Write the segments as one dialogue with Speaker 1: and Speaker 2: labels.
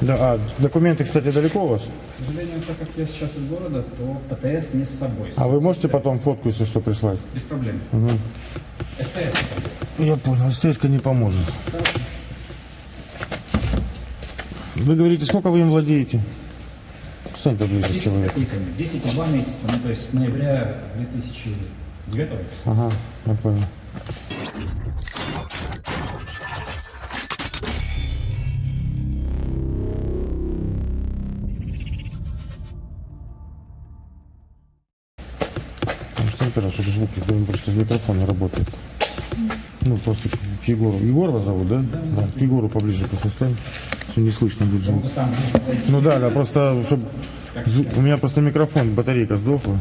Speaker 1: Да, а документы, кстати, далеко у вас?
Speaker 2: К сожалению, так как я сейчас из города, то ПТС не с собой.
Speaker 1: А вы можете потом фотку, если что, прислать?
Speaker 2: Без проблем. СТС с собой.
Speaker 1: Я понял, СТС не поможет. Вы говорите, сколько вы им владеете? Стань поближе,
Speaker 2: 10 с
Speaker 1: человек.
Speaker 2: копейками. 10 и 2 месяца, ну то есть с ноября 2009 выпуска.
Speaker 1: Ага, я понял. Микрофон не работает. Ну, просто к Егору. Егор вас зовут, да? Да. К Егору поближе просто стань. что Не слышно будет звук.
Speaker 2: Ну,
Speaker 1: да, да, просто, чтобы... У меня просто микрофон, батарейка сдохла.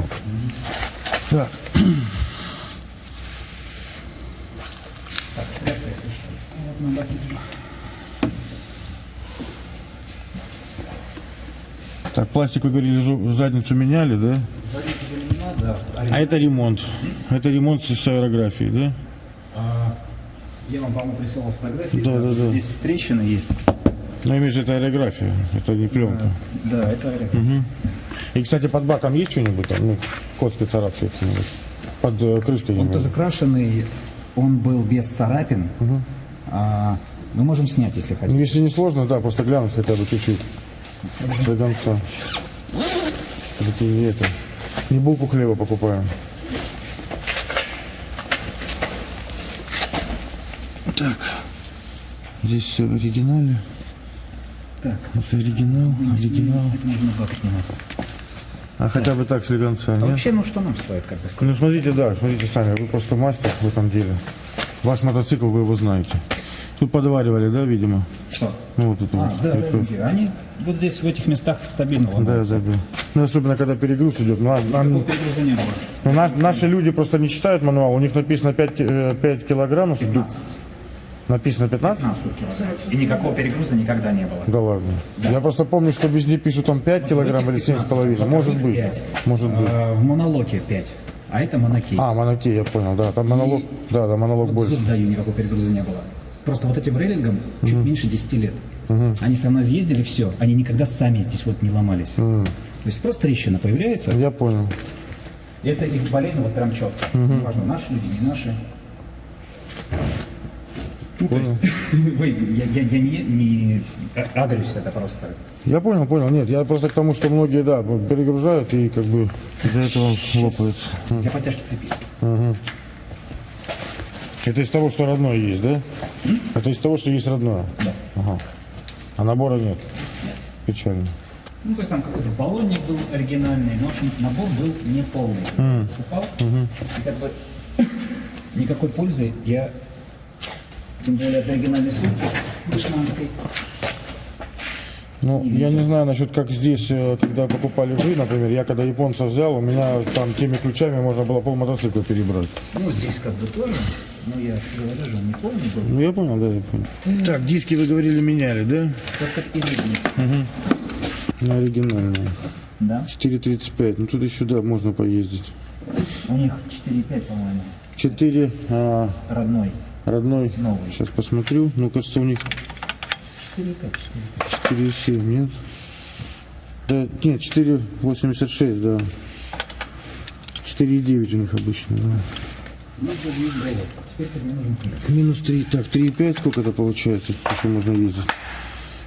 Speaker 1: Так.
Speaker 2: Так,
Speaker 1: пластик, вы говорили, задницу меняли, да?
Speaker 2: Заменена, да.
Speaker 1: А это ремонт. Это ремонт с аэрографией, да?
Speaker 2: А, Я вам, по-моему, присылал фотографии.
Speaker 1: Да, да, да.
Speaker 2: Здесь трещины есть.
Speaker 1: Но имеется это аэрография, это не пленка.
Speaker 2: Да, это аэрография.
Speaker 1: И, кстати, под баком есть что-нибудь там? Ну, коцки царапается. Под э, крышкой.
Speaker 2: Он тоже крашеный, он был без царапин. А, мы можем снять, если
Speaker 1: Ну,
Speaker 2: хотите.
Speaker 1: если не сложно, да, просто глянуть хотя бы чуть-чуть. До конца. Это не это. Не булку хлеба покупаем. Так. Здесь все в оригинале.
Speaker 2: Так,
Speaker 1: Это оригинал, оригинал.
Speaker 2: это можно бак снимать.
Speaker 1: А хотя бы так слегонца,
Speaker 2: А
Speaker 1: нет?
Speaker 2: вообще, ну что нам стоит, как бы сказать?
Speaker 1: Ну смотрите, да, смотрите сами, вы просто мастер в этом деле. Ваш мотоцикл, вы его знаете. Тут подваривали, да, видимо?
Speaker 2: Что?
Speaker 1: Ну вот это
Speaker 2: А,
Speaker 1: вот.
Speaker 2: да, да, да, они вот здесь, в этих местах стабильно
Speaker 1: Да, да, да. Ну, особенно, когда перегруз идет. Ну, а- а-
Speaker 2: перегруза не было.
Speaker 1: ну, на- наши люди просто не читают мануал. У них написано 5, ки- э, 5 килограммов.
Speaker 2: 15.
Speaker 1: Написано 15?
Speaker 2: 15 килограмм. И никакого перегруза никогда не было.
Speaker 1: Да ладно. Я просто помню, что везде пишут там 5 килограмм или 7,5. Может быть.
Speaker 2: Пять.
Speaker 1: Может быть.
Speaker 2: А, В монолоке 5, а это монокей.
Speaker 1: А, монокей, я понял, да. Там монолог, да, да, монолог
Speaker 2: Вот
Speaker 1: больше.
Speaker 2: зуб даю, никакого перегруза не было. Просто вот этим рейлингом чуть меньше 10 лет. Они со мной съездили, все. Они никогда сами здесь вот не ломались. То есть просто трещина появляется.
Speaker 1: Я понял.
Speaker 2: Это их болезнь вот прям четко. Неважно, наши люди, не наши. Ну, то есть, вы, я, я, я не, не агрюсь, это просто.
Speaker 1: Я понял, понял. Нет, я просто к тому, что многие, да, перегружают и как бы из-за этого лопаются.
Speaker 2: Для подтяжки цепи.
Speaker 1: Это из того, что родное есть, да? Это из того, что есть родное?
Speaker 2: Да.
Speaker 1: Ага. А набора нет?
Speaker 2: Нет.
Speaker 1: Печально.
Speaker 2: Ну, то есть там какой-то баллонник был оригинальный, но, в общем, набор был неполный. Упал, и как бы никакой пользы я, тем более от оригинальной сумки дешманской,
Speaker 1: Ну, я не знаю насчет, как здесь, э, когда покупали вы, например, я когда японца взял, у меня там теми ключами можно было пол мотоцикла перебрать.
Speaker 2: ну, здесь как бы тоже, но я говорю же, он не полный был,
Speaker 1: Ну, я понял, да, я понял. Так, диски вы говорили меняли, да?
Speaker 2: только передний,
Speaker 1: На оригинальные.
Speaker 2: да?
Speaker 1: 4.35, ну тут еще, да, можно поездить.
Speaker 2: У них 4,5, по-моему,
Speaker 1: 4 а,
Speaker 2: родной.
Speaker 1: родной,
Speaker 2: Новый.
Speaker 1: сейчас посмотрю, ну, кажется, у них
Speaker 2: 4,5,
Speaker 1: 4,7, нет? Да, нет, 4,86, да. 4,9 у них обычно, да.
Speaker 2: Ну.
Speaker 1: Минус 3, так, 3,5, сколько это получается, еще можно ездить?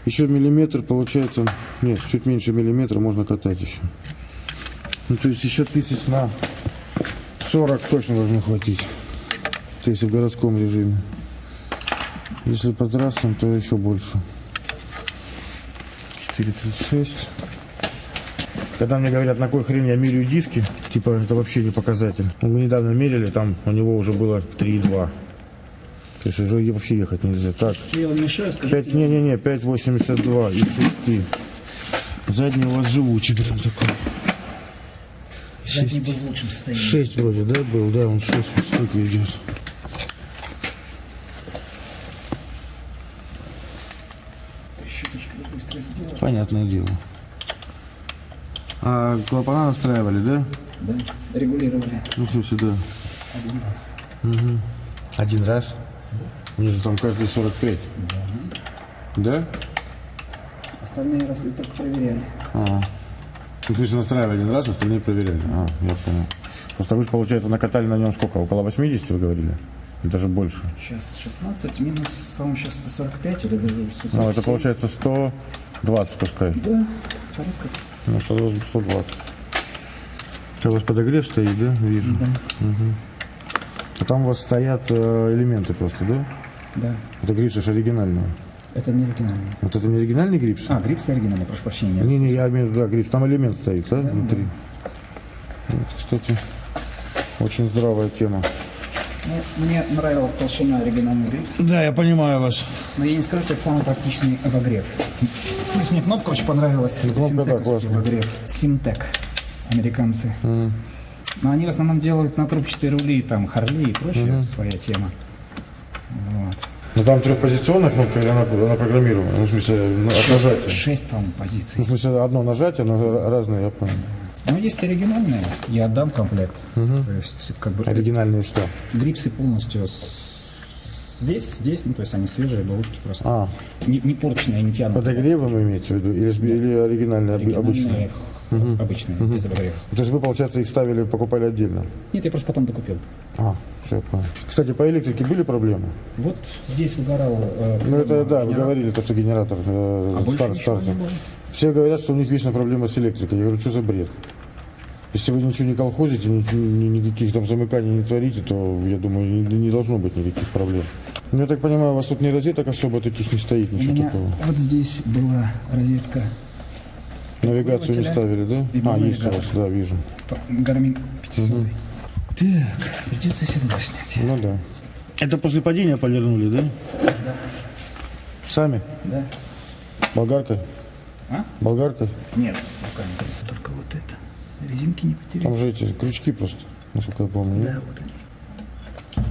Speaker 1: Еще миллиметр получается, нет, чуть меньше миллиметра можно катать еще. Ну, то есть еще тысяч на 40 точно должно хватить. То есть в городском режиме. Если по трассам, то еще больше. 4,36. Когда мне говорят, на какой хрен я меряю диски, типа это вообще не показатель. Мы недавно мерили, там у него уже было 3,2. То есть уже вообще ехать нельзя. Так,
Speaker 2: Я вам мешаю, скажите.
Speaker 1: 5, не-не-не, 5,82 и 6. Задний у вас живучий прям такой.
Speaker 2: Задний был в лучшем состоянии.
Speaker 1: 6 вроде, да, был? Да, он 6 вот столько идет. Понятное дело. А клапана настраивали, да?
Speaker 2: Да, регулировали
Speaker 1: Ну, в смысле, да.
Speaker 2: один раз.
Speaker 1: Один раз? У них же там каждый 45. Да?
Speaker 2: Остальные раз только проверяли.
Speaker 1: Ага. Ну, то есть настраивали один раз, остальные проверяли. А, я понял. Просто вы же, получается, накатали на нем сколько? Около 80 вы говорили? Или Даже больше.
Speaker 2: Сейчас 16 минус, по-моему, сейчас 145 или даже 147.
Speaker 1: Ну, это получается 120 пускай.
Speaker 2: Да, порядка.
Speaker 1: Ну, 120, 120. Это у вас подогрев стоит, да? Вижу. Мгм. А там у вас стоят э, элементы просто, да?
Speaker 2: Да.
Speaker 1: Это грипсы же оригинальные.
Speaker 2: Это не оригинальный.
Speaker 1: Вот это не оригинальный грипс?
Speaker 2: А, грипс оригинальный, прошу прощения.
Speaker 1: Не-не, я имею в виду, да, грипс. Там элемент стоит, да, внутри? Вот, кстати, очень здравая тема.
Speaker 2: Ну, мне нравилась толщина оригинальный грипс,
Speaker 1: Да, я понимаю вас.
Speaker 2: но я не скажу, что это самый практичный обогрев. Плюс мне кнопка очень понравилась.
Speaker 1: Ну, кнопка, да, классная.
Speaker 2: обогрев. Симтек. Американцы. Но они в основном делают на трубчатые рули, там, Харли и прочее, своя тема. Вот.
Speaker 1: Ну там трехпозиционная кнопка, или она, она программируемая? Ну, в смысле, ну, от нажатия.
Speaker 2: Шесть, по-моему,
Speaker 1: Ну,
Speaker 2: позиций.
Speaker 1: в смысле, одно нажатие, но ра- разные, я понял.
Speaker 2: Но есть оригинальные, я отдам комплект. То есть, как бы,
Speaker 1: Оригинальные что?
Speaker 2: грипсы полностью с- здесь, здесь, ну, то есть они свежие, бабушки просто.
Speaker 1: А,
Speaker 2: Не, не порченные, не тянутые.
Speaker 1: подогревом вы имеете в виду? Или, или оригинальные, оби- обычные?
Speaker 2: Оригинальные, обычные, без обогрева.
Speaker 1: То есть вы, получается, их ставили, покупали отдельно?
Speaker 2: Нет, я просто потом докупил.
Speaker 1: А, все, понял. Кстати, по электрике были проблемы?
Speaker 2: Вот здесь выгорал... э,
Speaker 1: Ну, это, да, вы
Speaker 2: генератор.
Speaker 1: говорили, то, что генератор э,
Speaker 2: А больше
Speaker 1: стар-
Speaker 2: ничего
Speaker 1: стартер.
Speaker 2: не было.
Speaker 1: Все говорят, что у них вечно проблема с электрикой. Я говорю, что за бред? Если вы ничего не колхозите, ни- ни- никаких там замыканий не творите, то, я думаю, не, не должно быть никаких проблем. Ну, я так понимаю, у вас тут ни розеток особо таких не стоит,
Speaker 2: У
Speaker 1: ничего
Speaker 2: меня
Speaker 1: такого.
Speaker 2: вот здесь была розетка
Speaker 1: Навигацию не ставили, да?
Speaker 2: и
Speaker 1: А, есть у вас, да, вижу.
Speaker 2: Гармин 500. Так, придется седло снять.
Speaker 1: Ну да. Это после падения полирнули, да?
Speaker 2: Да.
Speaker 1: Сами?
Speaker 2: Да?
Speaker 1: Болгаркой?
Speaker 2: А?
Speaker 1: Болгаркой?
Speaker 2: Нет, руками. Только вот это. Резинки не потерял.
Speaker 1: Там же эти крючки просто, насколько я помню.
Speaker 2: Да, вот они.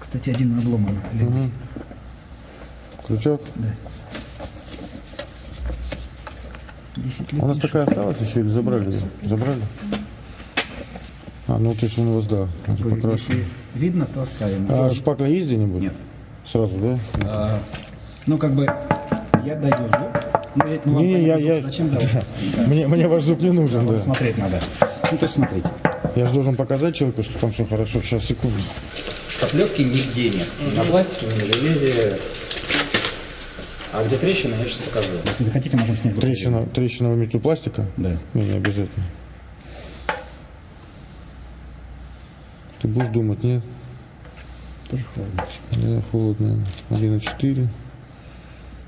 Speaker 2: Кстати, один обломан.
Speaker 1: Мгм. Крючок?
Speaker 2: Да. 10 лет.
Speaker 1: У нас такая осталась еще или забрали ее? Забрали? А, ну то есть он у вас, да, покрашено.
Speaker 2: Если видно, то оставим.
Speaker 1: А шпакля есть где-нибудь?
Speaker 2: Нет.
Speaker 1: Сразу, да?
Speaker 2: А, ну, как бы, я даю зуб. Ну, ведь, ну, вам
Speaker 1: Не-не, я- я-
Speaker 2: Зачем давать?
Speaker 1: Мне, мне ваш зуб не нужен, да.
Speaker 2: Смотреть надо. Ну, то есть, смотрите.
Speaker 1: Я же должен показать человеку, что там все хорошо. Сейчас, секунду.
Speaker 2: Шпаклевки нигде нет. Ни на пластике, ни на железе. А где трещина, я сейчас покажу. Если захотите, можем снять.
Speaker 1: Трещина, трещина в мету пластика?
Speaker 2: Да.
Speaker 1: Не, не обязательно. Ты будешь думать, нет?
Speaker 2: Тоже холодно.
Speaker 1: Да, холодно. 1,4.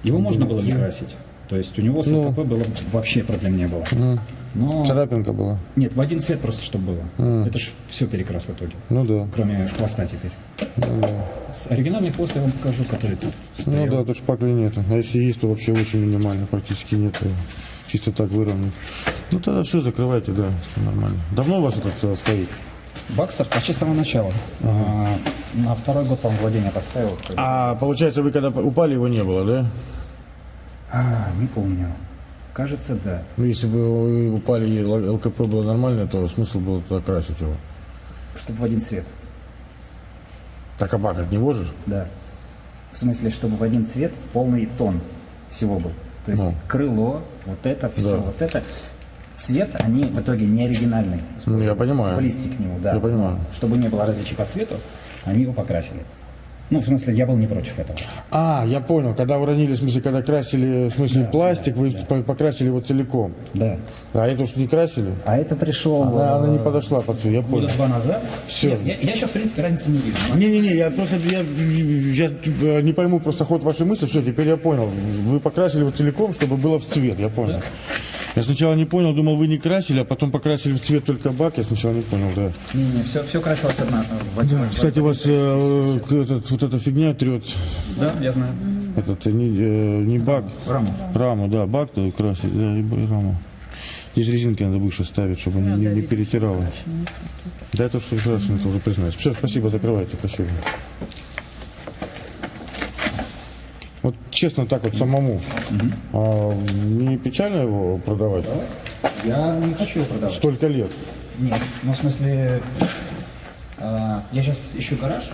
Speaker 2: Его можно было не красить. То есть у него с
Speaker 1: Ну.
Speaker 2: ЛКП было вообще проблем не было.
Speaker 1: Ну,
Speaker 2: Но
Speaker 1: царапинка была.
Speaker 2: нет, в один цвет просто чтобы было.
Speaker 1: Мгм.
Speaker 2: Это ж все перекрас в итоге.
Speaker 1: Ну да.
Speaker 2: Кроме хвоста теперь.
Speaker 1: Ну да.
Speaker 2: С оригинальный хвост я вам покажу, который тут
Speaker 1: Ну
Speaker 2: стоял.
Speaker 1: да, тут шпакли нету. А если есть, то вообще очень минимально, практически нет. Чисто так выровнять. Ну тогда все, закрывайте, да, всё нормально. Давно у вас этот э, стоит?
Speaker 2: Бакстер почти с самого начала. А, на второй год, по-моему, владения поставил.
Speaker 1: А получается, вы когда упали, его не было, да?
Speaker 2: А, не помню. Кажется, да.
Speaker 1: Ну, если бы вы упали и ЛКП было нормально, то смысл был туда красить его.
Speaker 2: Чтобы в один цвет.
Speaker 1: Так а бахать не можешь?
Speaker 2: Да. В смысле, чтобы в один цвет полный тон всего был. То есть
Speaker 1: Ну.
Speaker 2: крыло, вот это, все,
Speaker 1: Да.
Speaker 2: вот это. Цвет, они в итоге не оригинальный.
Speaker 1: Ну, я понимаю.
Speaker 2: Близкий к нему, да.
Speaker 1: Я понимаю.
Speaker 2: Чтобы не было различий по цвету, они его покрасили. Ну, в смысле, я был не против этого.
Speaker 1: А, я понял. Когда уронили, в смысле, когда красили, в смысле,
Speaker 2: Да,
Speaker 1: пластик,
Speaker 2: да,
Speaker 1: вы
Speaker 2: да.
Speaker 1: по- покрасили его целиком.
Speaker 2: Да.
Speaker 1: А это уж не красили?
Speaker 2: А это пришел...
Speaker 1: Она, она не подошла под цвет, я
Speaker 2: Года
Speaker 1: понял.
Speaker 2: два назад.
Speaker 1: Всё.
Speaker 2: Нет, я, я сейчас, в принципе, разницы не вижу.
Speaker 1: Не-не-не, я просто я, я, э, не пойму просто ход вашей мысли. Все, теперь я понял. Вы покрасили его целиком, чтобы было в цвет, я понял. Я сначала не понял, думал, вы не красили, а потом покрасили в цвет только бак. Я сначала не понял, да.
Speaker 2: Не-не, все, все красилось одна, один.
Speaker 1: Кстати, у вас э, этот, вот эта фигня трет.
Speaker 2: Да, я знаю.
Speaker 1: Этот э, не, э, не бак,
Speaker 2: Раму.
Speaker 1: раму, да, бак то красить, да, и раму. Здесь резинки надо выше ставить, чтобы не, не, не перетирало. Да, это что красный, это уже признаюсь. Все, спасибо, закрывайте, спасибо. Вот честно так вот самому, а, не печально его продавать?
Speaker 2: Я не хочу продавать.
Speaker 1: Столько лет.
Speaker 2: Нет, ну в смысле, а, я сейчас ищу гараж.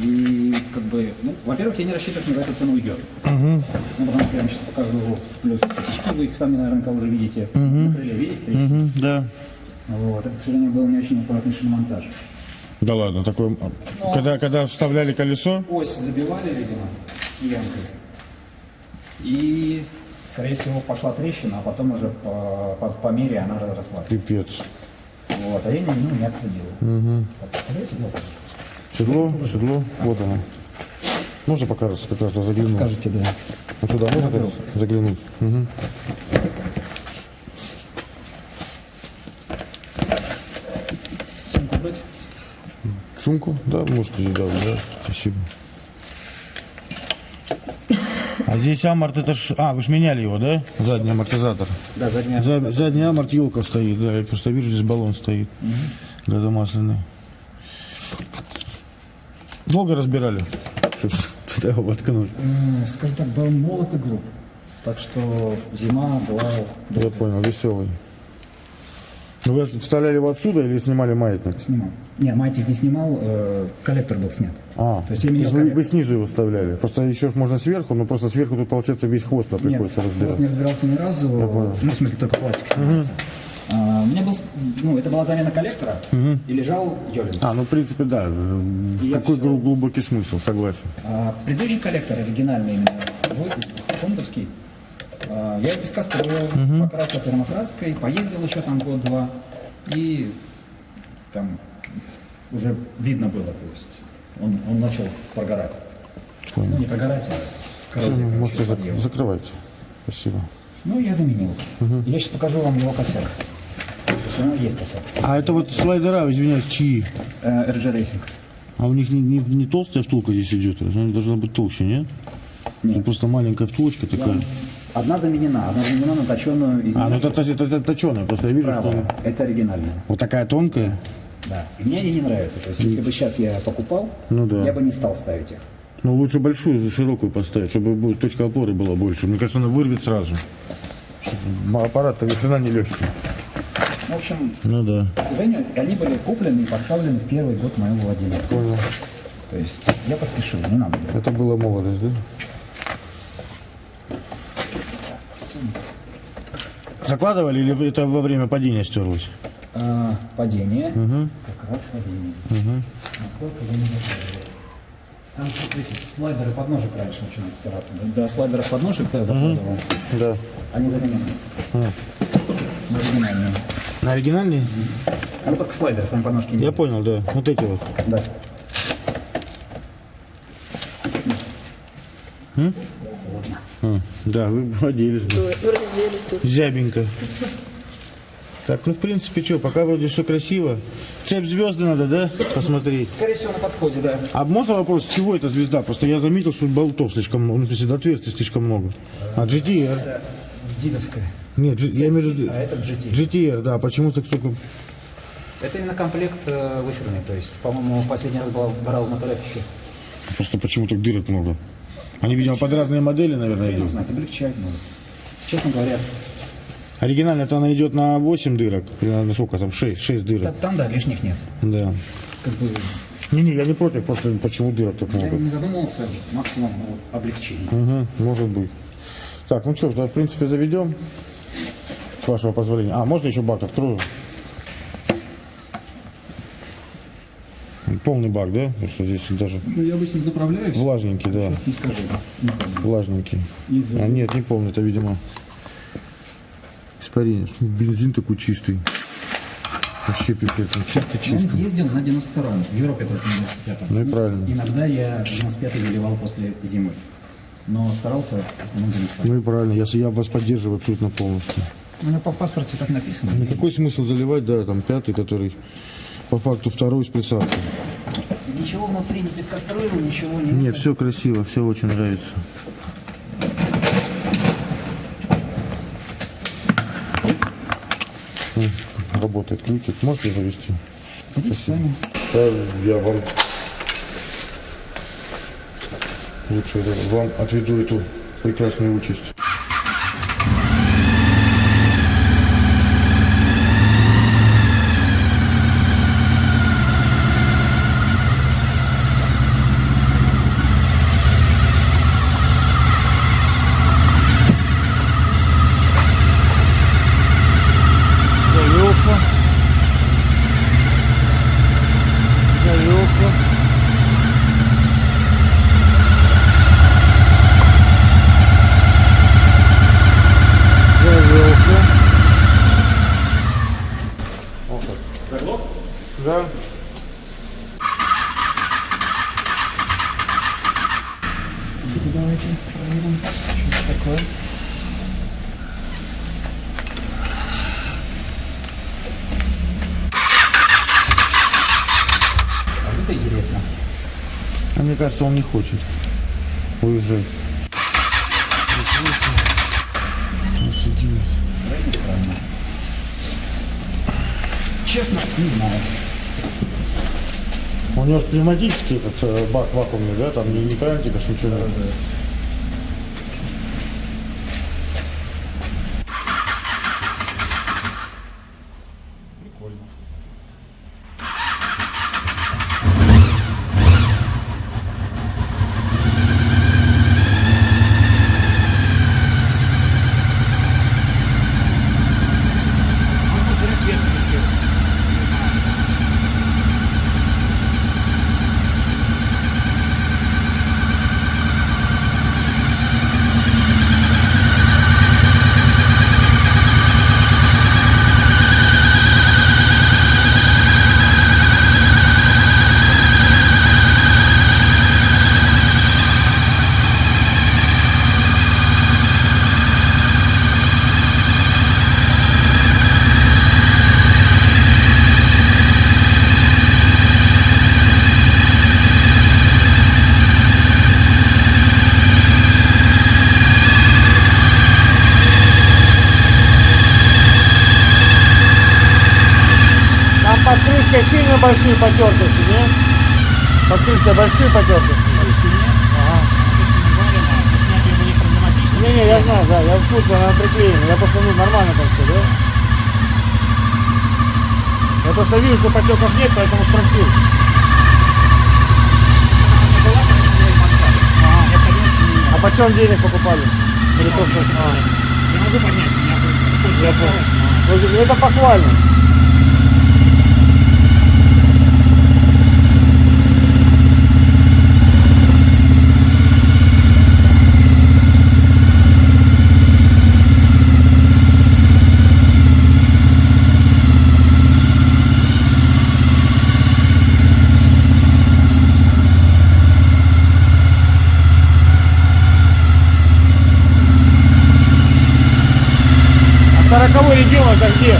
Speaker 2: И как бы, ну, во-первых, я не рассчитываю, что на эту цену уйдет.
Speaker 1: Угу.
Speaker 2: Ну, потому что я вам сейчас покажу плюс косячки, вы их сами наверняка уже видите. На крыле видите?
Speaker 1: Угу, да.
Speaker 2: Вот. Это, к сожалению, был не очень аккуратный шиномонтаж.
Speaker 1: Да ладно, такой... Когда, когда вставляли колесо?
Speaker 2: Ось забивали, видимо, ямкой. И, скорее всего, пошла трещина, а потом уже по, по, по мере она разрослась.
Speaker 1: Пипец.
Speaker 2: Вот. А я не, ну, не отследил.
Speaker 1: Угу.
Speaker 2: Так, скорее всего,
Speaker 1: Седло, седло, вот оно. Можно пока раз, как раз заглянуть?
Speaker 2: Скажете, да.
Speaker 1: Вот сюда можно заглянуть? Угу.
Speaker 2: Сумку брать?
Speaker 1: Сумку? Да, можете, да, да, спасибо. А здесь аморт, это ж... А, вы ж меняли его, да? Задний амортизатор.
Speaker 2: Да, задняя.
Speaker 1: За- задний аморт елка стоит, да, я просто вижу, здесь баллон стоит. Газомасляный. Долго разбирали, чтобы сюда его воткнуть?
Speaker 2: М, Скажем так, был молот и груб. Так что зима была...
Speaker 1: Я понял, веселый. Ну, Вы вставляли его отсюда или снимали маятник?
Speaker 2: Снимал. Не, маятник не снимал, э, коллектор был снят.
Speaker 1: А,
Speaker 2: То есть я менял
Speaker 1: вы,
Speaker 2: коллектор.
Speaker 1: вы снизу его вставляли. Просто еще можно сверху, но просто сверху тут получается весь хвост
Speaker 2: Нет,
Speaker 1: приходится разбирать.
Speaker 2: не разбирался ни разу. Ну, в смысле, только пластик снимался. А, у меня был, ну, это была замена коллектора, и лежал Йолинс.
Speaker 1: А, ну в принципе, да.
Speaker 2: И
Speaker 1: Какой глу- глубокий смысл, согласен.
Speaker 2: А, предыдущий коллектор, оригинальный именно, твой, фондовский, а, я из песка строил, покрасил термокраской, поездил еще там год-два, и там уже видно было, то есть он, он начал прогорать.
Speaker 1: Понял.
Speaker 2: Ну, не прогорать, а коррозия,
Speaker 1: ну,
Speaker 2: короче,
Speaker 1: можете зак- закрывайте. Спасибо.
Speaker 2: Ну, я заменил. Я сейчас покажу вам его косяк. Есть у него есть косяк.
Speaker 1: А это вот слайдера, извиняюсь, чьи?
Speaker 2: Э, RG Racing.
Speaker 1: А у них не, не, не толстая втулка здесь идет, она должна быть толще, нет?
Speaker 2: Нет.
Speaker 1: Ну, просто маленькая втулочка такая.
Speaker 2: Одна заменена, одна заменена на точенную из
Speaker 1: А, ну это, это, это, точеная, просто я вижу, что
Speaker 2: правая.
Speaker 1: она
Speaker 2: Это оригинальная.
Speaker 1: вот такая тонкая.
Speaker 2: Да. И мне они не нравятся. То есть, если бы сейчас я покупал,
Speaker 1: Ну да.
Speaker 2: я бы не стал ставить их.
Speaker 1: Ну, лучше большую, широкую поставить, чтобы точка опоры была больше. Мне кажется, она вырвет сразу. Аппарат-то ни хрена не легкий.
Speaker 2: В общем,
Speaker 1: Ну да.
Speaker 2: к сожалению, они были куплены и поставлены в первый год моего владения.
Speaker 1: Понял.
Speaker 2: То есть я поспешил, не надо было.
Speaker 1: Это была молодость, да? Закладывали или это во время падения стерлось?
Speaker 2: А, падение. Как раз падение. Насколько я не закладывал. Там, смотрите, слайдеры подножек раньше начинают стираться. Да, До слайдеров подножек я закладывал.
Speaker 1: Да.
Speaker 2: Они заменены.
Speaker 1: А.
Speaker 2: Ну, оригинальные.
Speaker 1: На оригинальный?
Speaker 2: Ну, только слайдеры, сами подножки не
Speaker 1: Я понял, да. Вот эти вот.
Speaker 2: Да.
Speaker 1: А, да, вы владелись. бы. Зябенько. Так, ну в принципе, что, пока вроде все красиво. Цепь звезды надо, да, посмотреть?
Speaker 2: Скорее всего, на подходе, да.
Speaker 1: А можно вопрос, с чего эта звезда? Просто я заметил, что болтов слишком много, ну, в смысле, отверстий слишком много. А GTR?
Speaker 2: Это дидовская.
Speaker 1: Нет, G- я имею в виду...
Speaker 2: А это GT.
Speaker 1: GTR, да, почему так столько...
Speaker 2: Это именно комплект э, выферный. То есть, по-моему, последний раз брал, брал в моторефике.
Speaker 1: Просто почему так дырок много? Они, видимо, под разные модели, наверное,
Speaker 2: Я не
Speaker 1: идут.
Speaker 2: знаю, облегчать может. Честно говоря,
Speaker 1: Оригинально это она идет на 8 дырок, на сколько там, 6, 6
Speaker 2: та-
Speaker 1: дырок.
Speaker 2: там, да, лишних нет.
Speaker 1: Да.
Speaker 2: Как бы
Speaker 1: Не-не, я не против, просто почему дырок так
Speaker 2: я
Speaker 1: много?
Speaker 2: не задумывался, максимум ну, вот, облегчение.
Speaker 1: Угу, может быть. Так, ну что, да, в принципе, заведем. С вашего позволения. А, можно еще бак открою? Полный бак, да? Потому что здесь даже
Speaker 2: Ну, я обычно заправляюсь.
Speaker 1: влажненький, да.
Speaker 2: Сейчас не скажу.
Speaker 1: Влажненький. А нет, не полный, это, видимо, испарение. Бензин такой чистый. Вообще пипец, он чистый,
Speaker 2: Он
Speaker 1: чистый.
Speaker 2: ездил на 92-м, в Европе только на 95-м.
Speaker 1: Ну и правильно.
Speaker 2: Иногда я 95-й заливал после зимы. Но старался в основном 92
Speaker 1: Ну и правильно, я, я вас поддерживаю абсолютно полностью.
Speaker 2: У меня по паспорте так написано.
Speaker 1: Ну какой смысл заливать, да, там пятый, который по факту второй с присадкой.
Speaker 2: Ничего внутри не пескостроил, ничего не...
Speaker 1: Нет, все красиво, все очень нравится. М, Работает ключик. Можете завести?
Speaker 2: Сами.
Speaker 1: Да, я вам лучше вам отведу эту прекрасную участь.
Speaker 2: Давайте проверим, что это такое. А вот это интересно.
Speaker 1: А мне кажется, он не хочет уезжать.
Speaker 2: Честно, не знаю.
Speaker 1: У него же пневматический этот э, бак вакуумный, да, там не, не крантик, аж ничего нет.
Speaker 2: Прикольно. А зря свет включил. Не знаю.
Speaker 1: Там под крышкой сильно большие потертости, не? Под потертости. Ага. Не-не, я знаю, да, я в курсе, она приклеена. Я просто, ну, нормально там все, да? Я просто вижу, что потеков нет, поэтому спросил. А почем денег покупали? Или просто...
Speaker 2: Я могу будет
Speaker 1: я понял. Ну, Это похвально. Это где?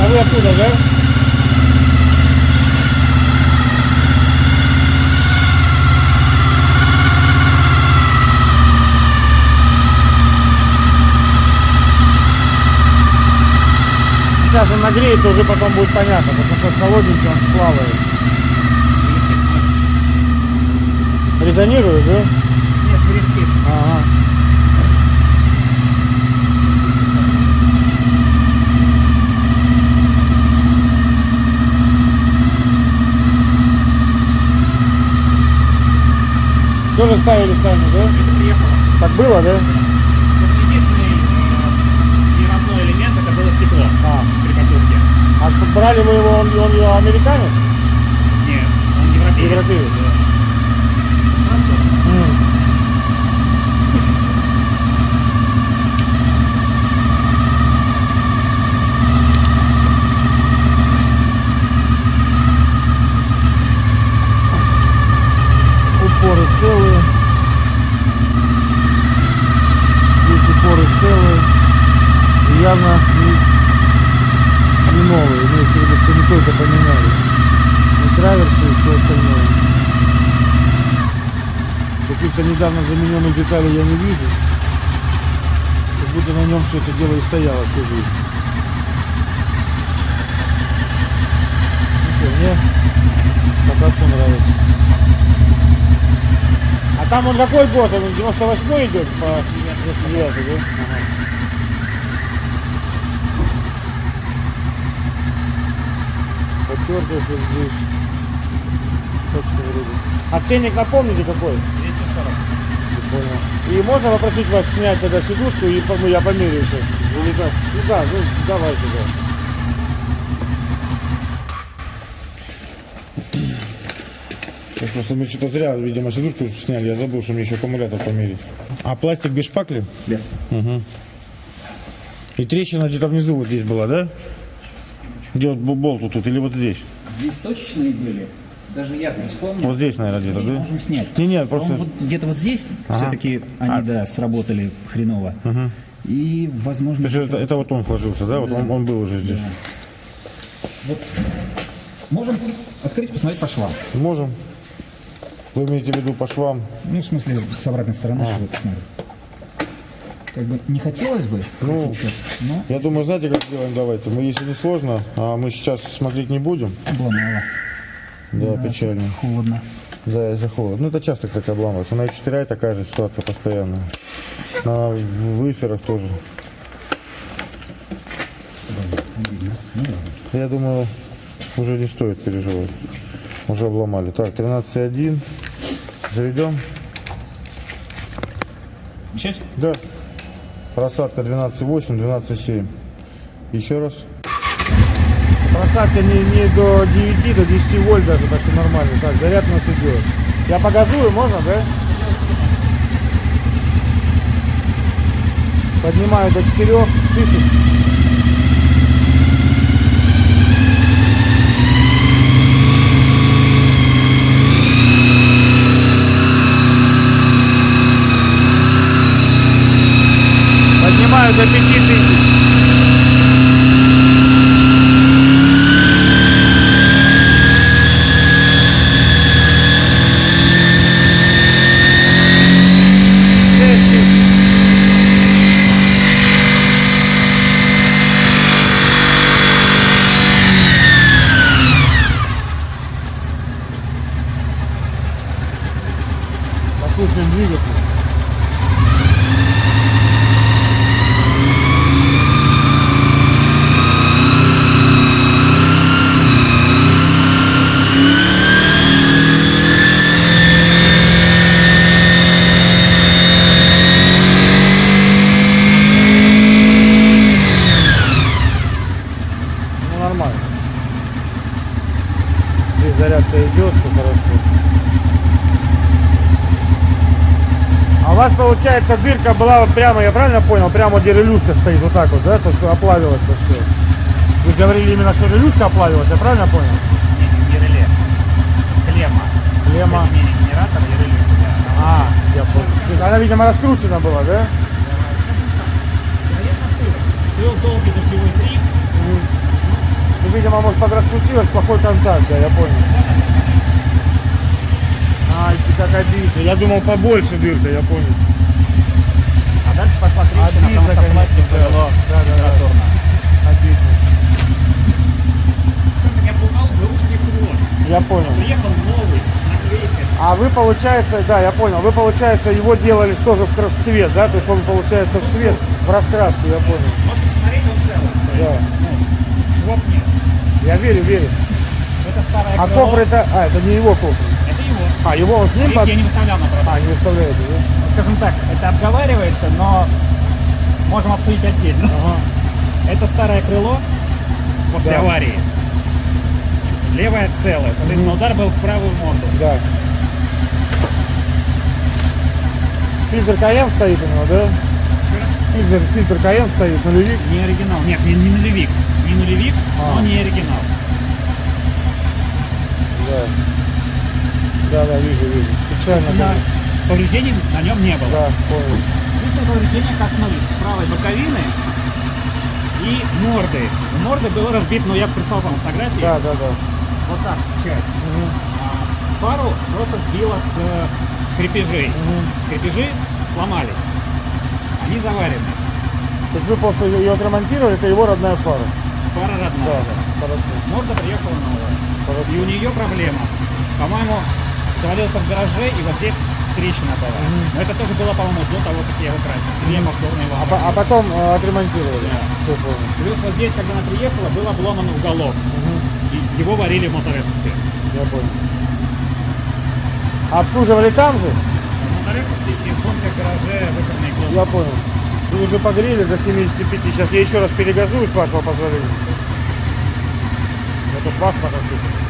Speaker 1: А вы оттуда, да? Сейчас он нагреется, уже потом будет понятно, потому что с холодненьким он плавает. Резонирует, да?
Speaker 2: Нет, свистит.
Speaker 1: Ага. Тоже ставили сами, да?
Speaker 2: Это приехало.
Speaker 1: Так было, да?
Speaker 2: Единственный э, неровной элемент это было стекло
Speaker 1: А,
Speaker 2: при покупке.
Speaker 1: а брали вы его, он, он американец?
Speaker 2: Нет, он европеец.
Speaker 1: Европеец.
Speaker 2: Да. Француз.
Speaker 1: Упоры целые. Здесь упоры целые. И явно не, не новые. Имеется в виду, что не только поменяли. И траверсы, и все остальное. Каких-то недавно замененных деталей я не вижу. Как будто на нем все это дело и стояло всю жизнь. Ну что, мне все нравится. А там он какой год? Он 98 идет по 99, да? Ага. Вот здесь. Точно вроде. А ценник напомните какой?
Speaker 2: 240.
Speaker 1: Понял. И можно попросить вас снять тогда сидушку и ну, я померяю сейчас. Или как? Ну да, ну давайте, да. Просто мы что-то зря, видимо, сидушку сняли. Я забыл, что мне еще аккумулятор померить. А пластик без шпакли?
Speaker 2: Без.
Speaker 1: Угу. И трещина где-то внизу вот здесь была, да? Где вот болт вот тут или вот здесь?
Speaker 2: Здесь точечные были. Даже я не вспомню.
Speaker 1: Вот здесь, наверное, где-то, да?
Speaker 2: можем снять.
Speaker 1: Не, не,
Speaker 2: По-моему,
Speaker 1: просто...
Speaker 2: вот где-то вот здесь
Speaker 1: Ага.
Speaker 2: все-таки они,
Speaker 1: А.
Speaker 2: да, сработали хреново. И, возможно,
Speaker 1: То есть это, это вот он сложился, да? Вот он, он был уже здесь.
Speaker 2: вот можем открыть, посмотреть по швам.
Speaker 1: Можем. Вы имеете в виду по швам?
Speaker 2: Ну, в смысле, с обратной стороны,
Speaker 1: А.
Speaker 2: посмотреть. Как бы не хотелось бы,
Speaker 1: Ну,
Speaker 2: сейчас, но
Speaker 1: Я думаю, знаете, как сделаем? Давайте. Мы, если не сложно, а мы сейчас смотреть не будем.
Speaker 2: обломало.
Speaker 1: Да, печально.
Speaker 2: Холодно.
Speaker 1: Да, из-за холода. Ну, это часто, кстати, обламывается. На 4 такая же ситуация постоянно. На выферах тоже. Я думаю, уже не стоит переживать. Уже обломали. Так, 13,1. Заведем.
Speaker 2: Начать?
Speaker 1: Да. Просадка 12,8, 12,7. Еще раз. Просадка не, не до 9, до 10 вольт даже, так что нормально. Так, заряд у нас идет. Я погазую, можно, да? Поднимаю до 4 тысяч. Поднимаю до 5 тысяч. Шесть тысяч. Послушаем двигатель. Ну нормально. Здесь зарядка идет, все хорошо. А у вас получается дырка была вот прямо, я правильно понял, прямо где релюшка стоит, вот так вот, да, то что оплавилось все. Вы говорили именно, что релюшка оплавилась, я правильно понял?
Speaker 2: Не, не реле. Клемма.
Speaker 1: Клемма.
Speaker 2: Генератора и реле. Да.
Speaker 1: А, я понял. То есть она, видимо, раскручена была, да?
Speaker 2: Был долгий дождевой трик.
Speaker 1: Ну, видимо, может подраскрутилась, плохой контакт, да, я понял. Ай, ты как обидно. Я думал побольше дырка, я понял.
Speaker 2: А дальше пошла трещина,
Speaker 1: Обидно,
Speaker 2: потому что
Speaker 1: да.
Speaker 2: повело
Speaker 1: Да, да, да.
Speaker 2: температурно.
Speaker 1: Обидно.
Speaker 2: Меня пугал бэушный хвост.
Speaker 1: Я понял.
Speaker 2: Приехал новый, с наклейкой.
Speaker 1: А вы, получается, да, я понял, вы, получается, его делали что же в, в цвет, да? То есть он, получается, в цвет, в раскраску, я понял.
Speaker 2: Можно посмотреть, он целый. То
Speaker 1: Да.
Speaker 2: есть, ну, швов нет.
Speaker 1: Я верю, верю.
Speaker 2: Это старое
Speaker 1: А
Speaker 2: крыло.
Speaker 1: кофр это... А, это не его кофр.
Speaker 2: Это его.
Speaker 1: А, его он с ним под...
Speaker 2: я не выставлял на продажу.
Speaker 1: А, не выставляете, да?
Speaker 2: Скажем так, это обговаривается, но можем обсудить отдельно.
Speaker 1: Ага.
Speaker 2: Это старое крыло после
Speaker 1: Да.
Speaker 2: аварии. Левое целое. Соответственно,
Speaker 1: Мгм.
Speaker 2: удар был в правую морду.
Speaker 1: Да. Фильтр КМ стоит у него, да?
Speaker 2: Еще раз.
Speaker 1: Фильтр, фильтр КМ стоит, нулевик.
Speaker 2: Не оригинал. Нет, не, не нулевик. Не нулевик,
Speaker 1: А.
Speaker 2: но не оригинал.
Speaker 1: Да. Да, да, вижу, вижу. Печально. Конечно.
Speaker 2: Повреждений на нем не было.
Speaker 1: Да, понял.
Speaker 2: Повреждения коснулись правой боковины и морды. У морды был разбит, ну я прислал вам фотографии.
Speaker 1: Да, да, да.
Speaker 2: Вот так часть.
Speaker 1: Мгм.
Speaker 2: А фару просто сбило с э, крепежей.
Speaker 1: Мгм.
Speaker 2: Крепежи сломались. Они заварены.
Speaker 1: То есть вы просто ее отремонтировали, это его родная фара.
Speaker 2: Фара
Speaker 1: Да,
Speaker 2: родная.
Speaker 1: хорошо.
Speaker 2: Морда приехала новая.
Speaker 1: Хорошо.
Speaker 2: И у нее проблема. По-моему, завалился в гараже, и вот здесь трещина была.
Speaker 1: Мгм.
Speaker 2: Но это тоже было, по-моему, до того, как я его красил. Или я повторно его
Speaker 1: А, а потом э, отремонтировали.
Speaker 2: Да.
Speaker 1: Все понял.
Speaker 2: Плюс вот здесь, когда она приехала, был обломан уголок.
Speaker 1: Мгм.
Speaker 2: И его варили в моторедке.
Speaker 1: Я понял. А обслуживали там же?
Speaker 2: В моторедке и в бункер гараже выходные.
Speaker 1: Я понял. Вы уже погрели до 75. Сейчас я еще раз перегазую, с вашего позволения. Это ж ваш мотоцикл.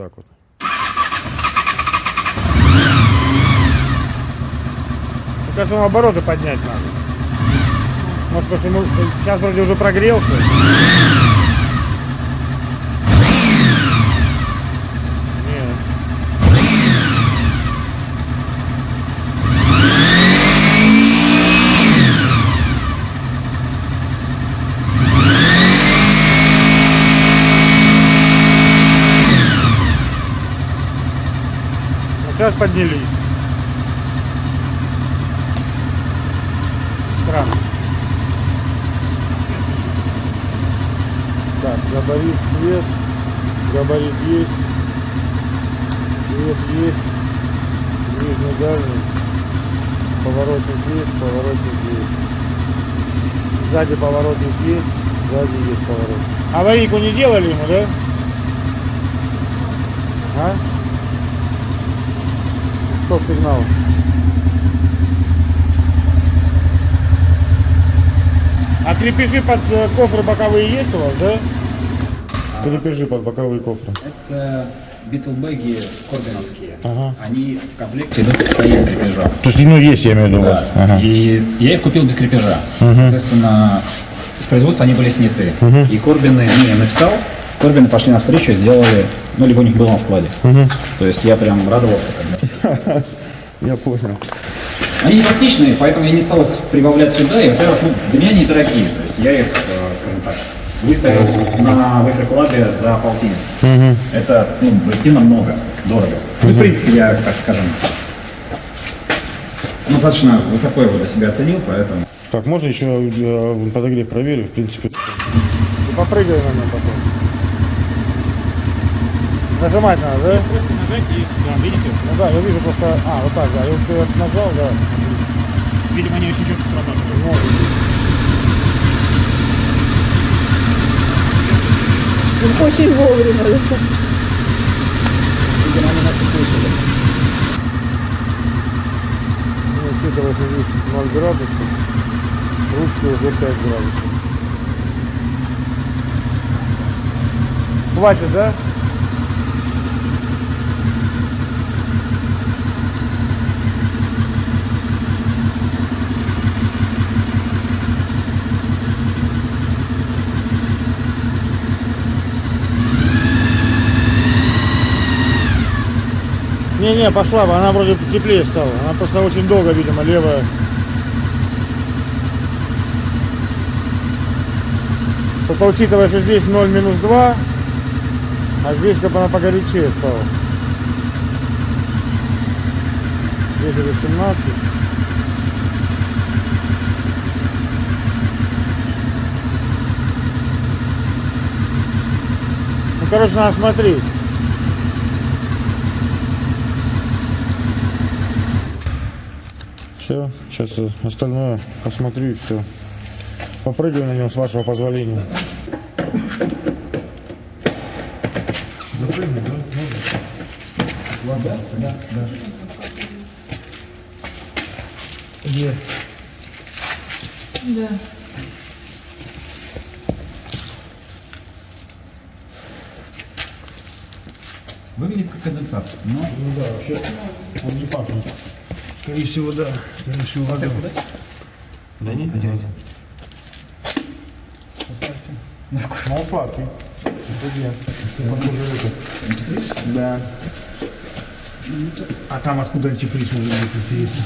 Speaker 1: Так вот.
Speaker 3: Кажется, ему обороты поднять надо. Может, ему сейчас вроде уже прогрелся. Нет. Вот сейчас поднялись. Странно.
Speaker 1: Так, габарит, свет. Габарит есть. Свет есть. Ближний, дальний. Поворотник есть, поворотник есть. Сзади поворотник есть, сзади есть поворотник.
Speaker 3: Аварийку не делали ему, да?
Speaker 1: А? Стоп сигнал.
Speaker 3: А крепежи под э, кофры боковые есть у вас, да?
Speaker 1: Крепежи под боковые кофры.
Speaker 2: Это битлбеги корбиновские.
Speaker 1: Ага.
Speaker 2: Они в комплекте идут с своим крепежом.
Speaker 1: То есть, ну, есть, я имею в виду.
Speaker 2: Да. И я их купил без крепежа. Соответственно, с производства они были сняты. И Корбины, ну, я написал, Корбины пошли навстречу, сделали, ну, либо у них было на складе. То есть я прям радовался, когда...
Speaker 1: Я понял.
Speaker 2: Они не практичные, поэтому я не стал их прибавлять сюда. И, во-первых, ну, для меня они дорогие. То есть я их, э, скажем так, выставил на Вейфрикулабе за полтинник. Это, ну, объективно много, дорого. Ну, в принципе, я, так скажем, ну, достаточно высоко его для себя оценил, поэтому...
Speaker 1: Так, можно еще э, подогрев проверить, в принципе.
Speaker 3: И попрыгай на нем потом. Зажимать надо, да?
Speaker 2: Просто нажать и, да, видите,
Speaker 3: Ну да, я вижу просто... А, вот так, да. И вот вот нажал, да.
Speaker 2: видимо, они очень четко срабатывают.
Speaker 3: Ну,
Speaker 4: Очень вовремя.
Speaker 2: Видимо, они нас услышали.
Speaker 1: Ну, учитывая, что здесь 0 градусов, ручки уже 5 градусов.
Speaker 3: хватит, да? Не-не, пошла бы, она вроде теплее стала. Она просто очень долго, видимо, левая. Просто учитывая, что здесь 0 минус 2, а здесь как бы она погорячее стала. Здесь это 17. Ну, короче, надо смотреть. Все, сейчас остальное посмотрю и все. Попрыгаю на нем с вашего позволения. Где?
Speaker 4: Да.
Speaker 2: Выглядит как конденсат, но...
Speaker 1: Ну да, вообще он не пахнет. Скорее всего, да. Скорее всего, вода.
Speaker 2: Да нет, одевайте.
Speaker 1: Мол сладкий. Где? Похоже, это. Да. А там откуда антифриз может быть, интересно?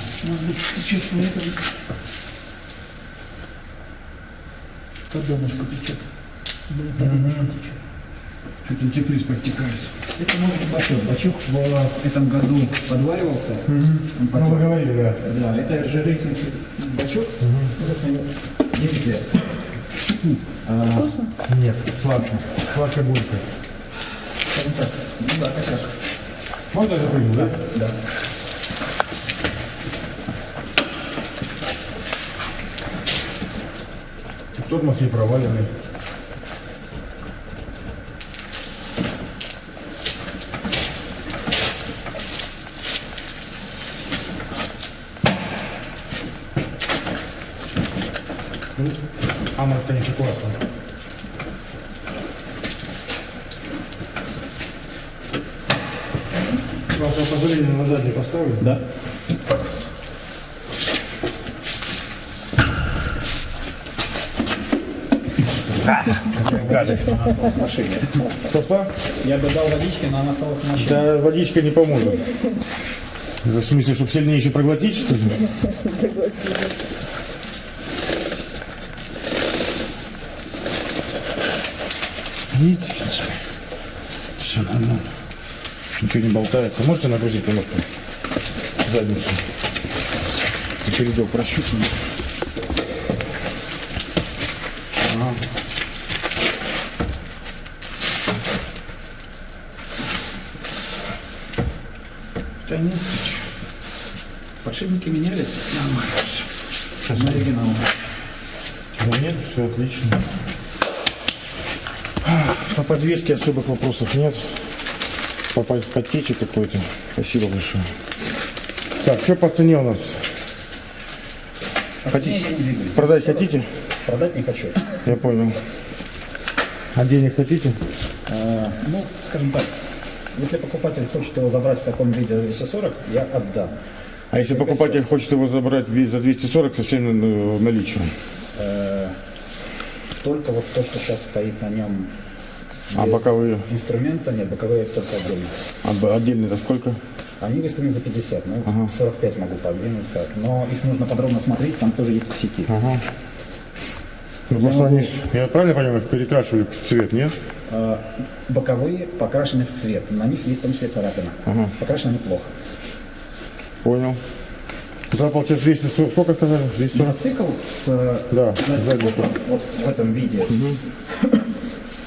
Speaker 1: Чуть антифриз подтекает.
Speaker 2: Это может быть бачок. Бачок в этом году подваривался. Он
Speaker 1: Ну, вы говорили, да.
Speaker 2: Да, это же рейсинский бачок. Собственно, 10 лет.
Speaker 1: Нет, сладко. Сладко-горько.
Speaker 2: Скажем так, ну да, косяк.
Speaker 1: Можно я запрыгну, да?
Speaker 2: Да.
Speaker 1: Тормоз не проваленный. Ну, Амор, конечно, классно. Ваше позволение на задний поставлю?
Speaker 2: Да.
Speaker 1: Гадость.
Speaker 2: В машине.
Speaker 1: Что-что?
Speaker 2: Я бы дал водички, но она осталась в машине.
Speaker 1: Да водичка не поможет. В смысле, чтобы сильнее еще проглотить, что ли? Видите, в принципе, все нормально. Ничего не болтается. Можете нагрузить немножко задницу? И передел прощупаем. Ага. Да нет.
Speaker 2: Подшипники менялись
Speaker 1: Нормально.
Speaker 2: на оригинал.
Speaker 1: Да нет, все отлично. По подвеске особых вопросов нет. По по- подтече какой-то. Спасибо большое. Так, что по цене у нас?
Speaker 2: Двигаюсь.
Speaker 1: Продать хотите?
Speaker 2: Продать не хочу.
Speaker 1: Я понял. А денег хотите?
Speaker 2: А, ну, скажем так, если покупатель хочет его забрать в таком виде за 240, я отдам.
Speaker 1: А если покупатель хочет его забрать за 240 со всем э, наличием?
Speaker 2: Э, Только вот то, что сейчас стоит на нем.
Speaker 1: А боковые?
Speaker 2: Инструмента нет, боковые только отдельно.
Speaker 1: А б- отдельно-то сколько?
Speaker 2: Они выставлены за 50, ну, 45 могу подвинуться. Но их нужно подробно смотреть, там тоже есть косяки.
Speaker 1: Ага. Ну, просто они, ж- я правильно понимаю, их перекрашивали в цвет, нет?
Speaker 2: Э, Боковые покрашены в цвет, на них есть в том числе царапина. Покрашены они плохо.
Speaker 1: Понял. Это получается 240, сколько сказали? 240?
Speaker 2: Мотоцикл с
Speaker 1: Да, задний
Speaker 2: вот, вот в этом виде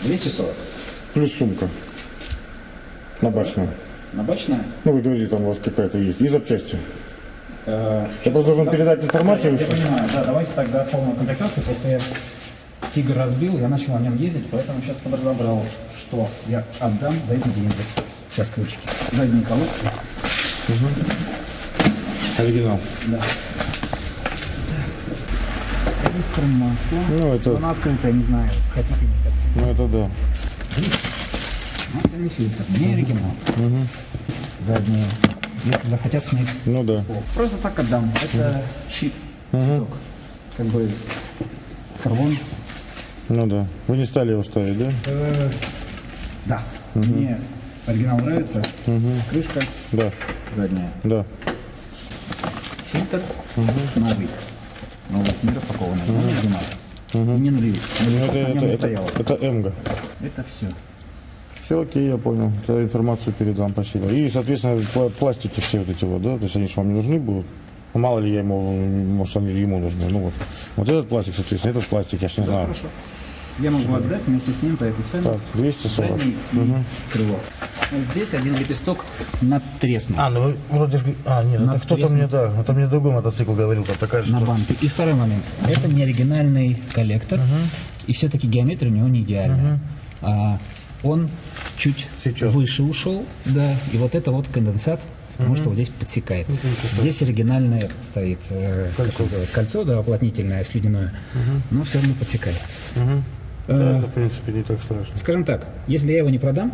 Speaker 2: 240.
Speaker 1: Плюс сумка. Набачная.
Speaker 2: Набачная.
Speaker 1: Ну, вы говорили, там у вас какая-то есть. И запчасти.
Speaker 2: Э,
Speaker 1: Я просто должен передать информацию
Speaker 2: Я, понимаю, да, давайте тогда полную комплектацию, просто я Тигр разбил, я начал на нем ездить, поэтому сейчас подразобрал, что я отдам за эти деньги. Сейчас ключики. Задние колодки.
Speaker 1: Оригинал.
Speaker 2: Да. Регистр масла.
Speaker 1: Ну, это-
Speaker 2: Она открытая, не знаю, хотите, не хотите.
Speaker 1: Ну, это да.
Speaker 2: Ну, это не фильтр, не оригинал. Задние. Если захотят снять.
Speaker 1: Ну, да.
Speaker 2: Просто так отдам. Это щит. Щиток. Как бы карбон.
Speaker 1: Ну, да. Вы не стали его ставить, да?
Speaker 2: Э, Да. Мне оригинал нравится. Крышка
Speaker 1: Да.
Speaker 2: задняя.
Speaker 1: Да.
Speaker 2: Фильтр новый. Новый не распакованный. но оригинал. И не нулевик.
Speaker 1: Ну,
Speaker 2: Нулевик
Speaker 1: это, это,
Speaker 2: не
Speaker 1: это,
Speaker 2: стояло.
Speaker 1: это Эмга.
Speaker 2: Это все.
Speaker 1: Все окей, я понял. Я информацию передам, спасибо. И, соответственно, пла- пластики все вот эти вот, да? То есть они же вам не нужны будут? Ну, Мало ли я ему, может, они ему нужны. Ну вот. Вот этот пластик, соответственно, этот пластик, я ж не знаю.
Speaker 2: Хорошо. Я могу отдать вместе с ним за эту цену.
Speaker 1: Так, 240.
Speaker 2: Задний и крыло. Вот здесь один лепесток надтреснут.
Speaker 1: А, ну вы вроде же... А, нет, это кто-то мне, да, это мне другой мотоцикл говорил, там такая же
Speaker 2: на
Speaker 1: штука.
Speaker 2: банке. И второй момент. Это не оригинальный коллектор. И все-таки геометрия у него не идеальная. А он чуть
Speaker 1: Сейчас.
Speaker 2: выше ушел, да, и вот это вот конденсат, потому что вот здесь подсекает. Здесь оригинальное стоит э, называется, кольцо, да, уплотнительное, слюдяное, но все равно подсекает.
Speaker 1: Да, это, в принципе, не так страшно.
Speaker 2: Скажем так, если я его не продам,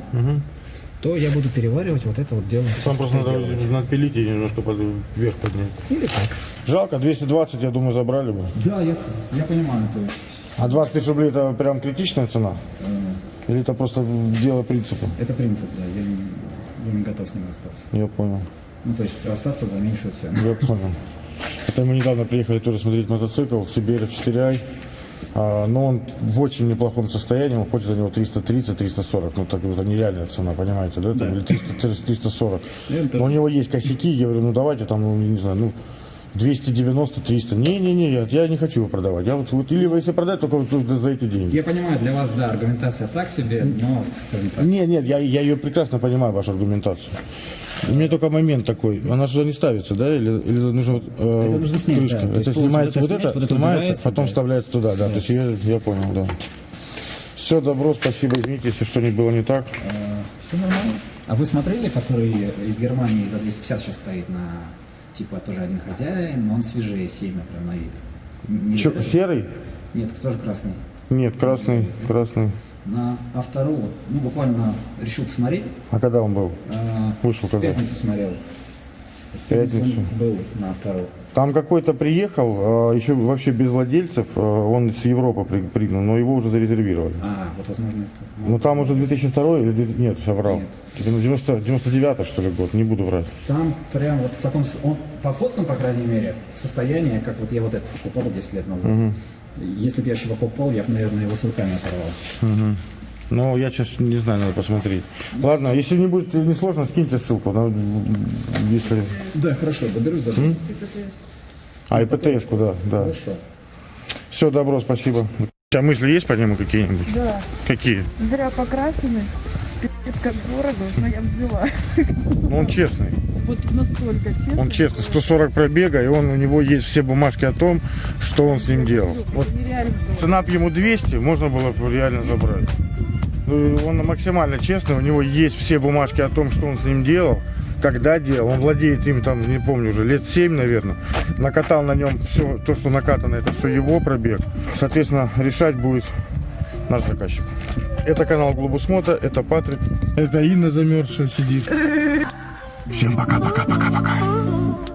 Speaker 2: то я буду переваривать вот это вот дело.
Speaker 1: Там просто надо надпилить и немножко под, вверх поднять.
Speaker 2: Или так.
Speaker 1: Жалко, 220, я думаю, забрали бы.
Speaker 2: Да, я, я понимаю, то есть
Speaker 1: А 20 тысяч рублей это прям критичная цена? Или это просто дело принципа?
Speaker 2: это принцип, да, я не, я не готов с ним остаться.
Speaker 1: Я понял.
Speaker 2: Ну, то есть остаться за меньшую цену.
Speaker 1: Я понял. Это мы недавно приехали тоже смотреть мотоцикл Сибирь 4i. А, но он в очень неплохом состоянии, он хочет за него 330-340. Ну, так это нереальная цена, понимаете, да? Там, Или 300, 340.
Speaker 2: Это-
Speaker 1: Но у него есть косяки, я говорю, ну давайте там, ну, не знаю, ну 290-300. Не-не-не, я, я не хочу его продавать. Я вот, вот или если продать, только вот за эти деньги.
Speaker 2: Я понимаю, для вас, да, аргументация так себе, но,
Speaker 1: Нет, нет, я, я ее прекрасно понимаю, вашу аргументацию. У меня только момент такой, она сюда не ставится, да, или, или нужно вот, э,
Speaker 2: Это нужно снять,
Speaker 1: крышка.
Speaker 2: да. То
Speaker 1: Это снимается
Speaker 2: вот это
Speaker 1: это,
Speaker 2: вот это
Speaker 1: снимается,
Speaker 2: убирается,
Speaker 1: потом
Speaker 2: да.
Speaker 1: вставляется туда, да. То есть я, я понял, да. Все, добро, спасибо, извините, если что-нибудь было не так.
Speaker 2: все нормально. А вы смотрели, который из Германии за 250 сейчас стоит на, типа, тоже один хозяин, но он свежее сильно прям на вид. Не видели?
Speaker 1: серый?
Speaker 2: Нет, тоже красный.
Speaker 1: Нет, красный, красный.
Speaker 2: На автору, вот, ну, буквально решил посмотреть.
Speaker 1: А когда он был?
Speaker 2: а,
Speaker 1: Вышел
Speaker 2: в
Speaker 1: когда?
Speaker 2: пятницу смотрел. В
Speaker 1: пятницу.
Speaker 2: был на автору.
Speaker 1: Там какой-то приехал, а, еще вообще без владельцев, а, он с Европы при- пригнал, но его уже зарезервировали.
Speaker 2: А, вот возможно это.
Speaker 1: Ну там уже 2002 или 2000 нет.
Speaker 2: Нет.
Speaker 1: Типа, ну, 90, 99 что ли год, не буду врать.
Speaker 2: Там прям вот в таком, он, по фоткам, по крайней мере, состояние, как вот я вот это покупал 10 лет назад. Если бы я еще покупал, я бы, наверное, его с руками оторвал.
Speaker 1: Ну, я сейчас не знаю, надо посмотреть. Ладно, если не будет не сложно, скиньте ссылку. ну, если...
Speaker 2: Да, хорошо, доберусь до.
Speaker 1: А, и ПТС-ку, да, да.
Speaker 2: Хорошо.
Speaker 1: Все, добро, спасибо. У тебя мысли есть по нему какие-нибудь?
Speaker 5: Да,
Speaker 1: Какие?
Speaker 5: зря. Пиздец, как дорого, но я взяла.
Speaker 1: Ну, он честный.
Speaker 5: Вот настолько честно.
Speaker 1: Он честный, 140 пробега, и он, у него есть все бумажки о том, что он с ним делал. Вот цена б ему 200, можно было бы реально забрать. Ну, и он максимально честный, у него есть все бумажки о том, что он с ним делал, когда делал. Он владеет им там, не помню уже, лет 7, наверное. Накатал на нем все, то, что накатано, это все его пробег. Соответственно, решать будет наш заказчик. Это канал Глобус Мото, это Патрик, это Инна замерзшая сидит. Всем пока-пока-пока-пока.